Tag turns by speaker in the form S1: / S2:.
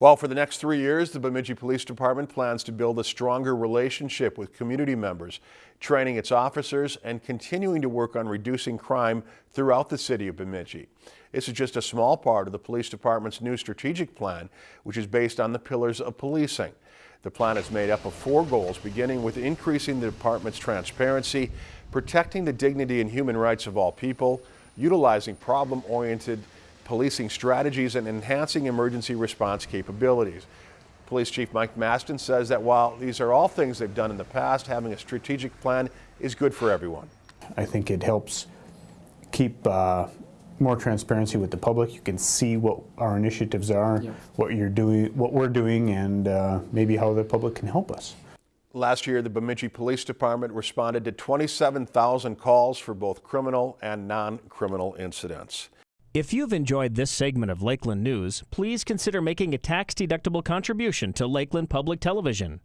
S1: Well, for the next three years, the Bemidji Police Department plans to build a stronger relationship with community members, training its officers and continuing to work on reducing crime throughout the city of Bemidji. This is just a small part of the police department's new strategic plan, which is based on the pillars of policing. The plan is made up of four goals, beginning with increasing the department's transparency, protecting the dignity and human rights of all people, utilizing problem-oriented policing strategies and enhancing emergency response capabilities. Police Chief Mike Mastin says that while these are all things they've done in the past, having a strategic plan is good for everyone.
S2: I think it helps keep uh, more transparency with the public. You can see what our initiatives are, yep. what you're doing, what we're doing, and uh, maybe how the public can help us.
S1: Last year, the Bemidji Police Department responded to 27,000 calls for both criminal and non-criminal incidents.
S3: If you've enjoyed this segment of Lakeland News, please consider making a tax-deductible contribution to Lakeland Public Television.